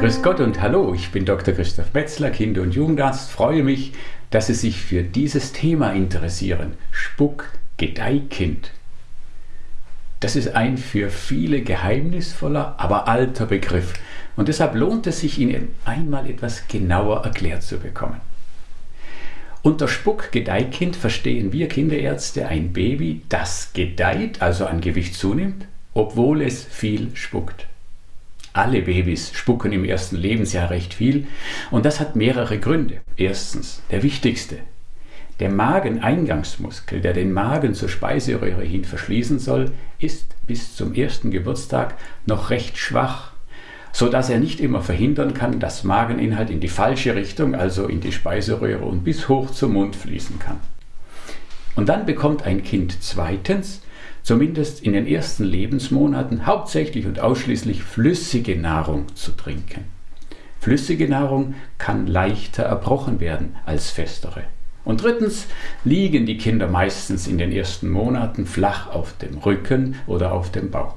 Grüß Gott und hallo, ich bin Dr. Christoph Metzler, Kinder- und Jugendarzt. Freue mich, dass Sie sich für dieses Thema interessieren. Spuck Gedeihkind. Das ist ein für viele geheimnisvoller, aber alter Begriff. Und deshalb lohnt es sich, ihn einmal etwas genauer erklärt zu bekommen. Unter Spuck-Gedeihkind verstehen wir Kinderärzte ein Baby, das gedeiht, also an Gewicht zunimmt, obwohl es viel spuckt. Alle Babys spucken im ersten Lebensjahr recht viel und das hat mehrere Gründe. Erstens, der wichtigste. Der Mageneingangsmuskel, der den Magen zur Speiseröhre hin verschließen soll, ist bis zum ersten Geburtstag noch recht schwach, so dass er nicht immer verhindern kann, dass Mageninhalt in die falsche Richtung, also in die Speiseröhre und bis hoch zum Mund fließen kann. Und dann bekommt ein Kind zweitens zumindest in den ersten Lebensmonaten hauptsächlich und ausschließlich flüssige Nahrung zu trinken. Flüssige Nahrung kann leichter erbrochen werden als festere. Und drittens liegen die Kinder meistens in den ersten Monaten flach auf dem Rücken oder auf dem Bauch.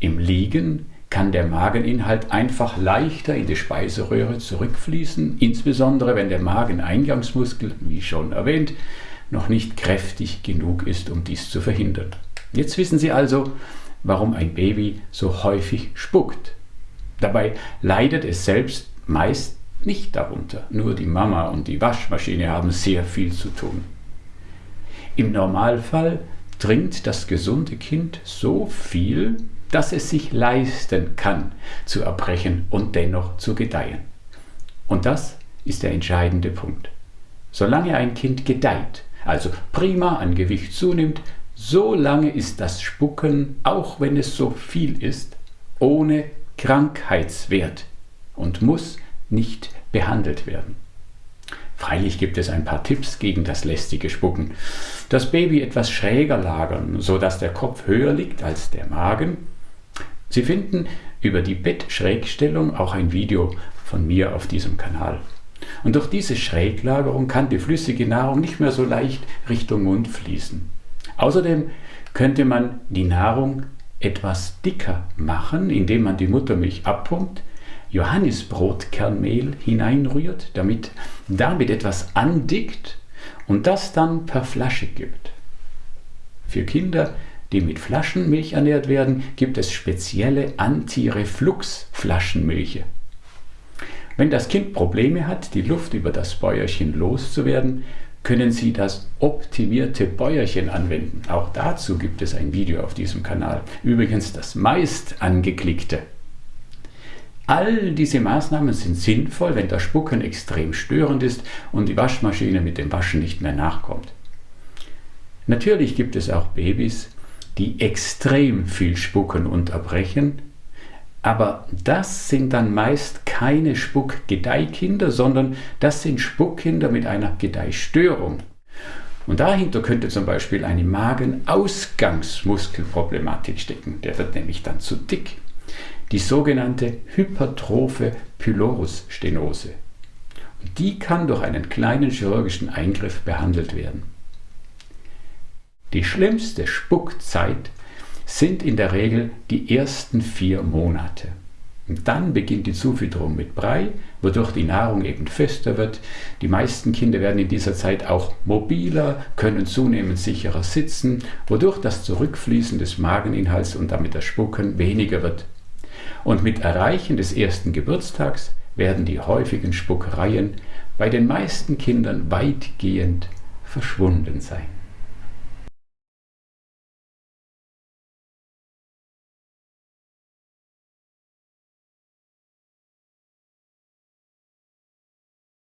Im Liegen kann der Mageninhalt einfach leichter in die Speiseröhre zurückfließen, insbesondere wenn der Mageneingangsmuskel, wie schon erwähnt, noch nicht kräftig genug ist, um dies zu verhindern. Jetzt wissen Sie also, warum ein Baby so häufig spuckt. Dabei leidet es selbst meist nicht darunter. Nur die Mama und die Waschmaschine haben sehr viel zu tun. Im Normalfall trinkt das gesunde Kind so viel, dass es sich leisten kann, zu erbrechen und dennoch zu gedeihen. Und das ist der entscheidende Punkt. Solange ein Kind gedeiht, also prima an Gewicht zunimmt, so lange ist das Spucken, auch wenn es so viel ist, ohne Krankheitswert und muss nicht behandelt werden. Freilich gibt es ein paar Tipps gegen das lästige Spucken. Das Baby etwas schräger lagern, so dass der Kopf höher liegt als der Magen. Sie finden über die Bettschrägstellung auch ein Video von mir auf diesem Kanal. Und durch diese Schräglagerung kann die flüssige Nahrung nicht mehr so leicht Richtung Mund fließen. Außerdem könnte man die Nahrung etwas dicker machen, indem man die Muttermilch abpumpt, Johannisbrotkernmehl hineinrührt, damit damit etwas andickt und das dann per Flasche gibt. Für Kinder, die mit Flaschenmilch ernährt werden, gibt es spezielle Antireflux-Flaschenmilche. Wenn das Kind Probleme hat, die Luft über das Bäuerchen loszuwerden, können Sie das optimierte Bäuerchen anwenden. Auch dazu gibt es ein Video auf diesem Kanal. Übrigens das meist angeklickte. All diese Maßnahmen sind sinnvoll, wenn das Spucken extrem störend ist und die Waschmaschine mit dem Waschen nicht mehr nachkommt. Natürlich gibt es auch Babys, die extrem viel spucken und erbrechen, aber das sind dann meist keine Spuck-Gedeihkinder, sondern das sind Spuckkinder mit einer Gedeihstörung. Und dahinter könnte zum Beispiel eine Magenausgangsmuskelproblematik stecken. Der wird nämlich dann zu dick. Die sogenannte hypertrophe Pylorusstenose. Und die kann durch einen kleinen chirurgischen Eingriff behandelt werden. Die schlimmste Spuckzeit sind in der Regel die ersten vier Monate. Und dann beginnt die Zufütterung mit Brei, wodurch die Nahrung eben fester wird. Die meisten Kinder werden in dieser Zeit auch mobiler, können zunehmend sicherer sitzen, wodurch das Zurückfließen des Mageninhalts und damit das Spucken weniger wird. Und mit Erreichen des ersten Geburtstags werden die häufigen Spuckereien bei den meisten Kindern weitgehend verschwunden sein.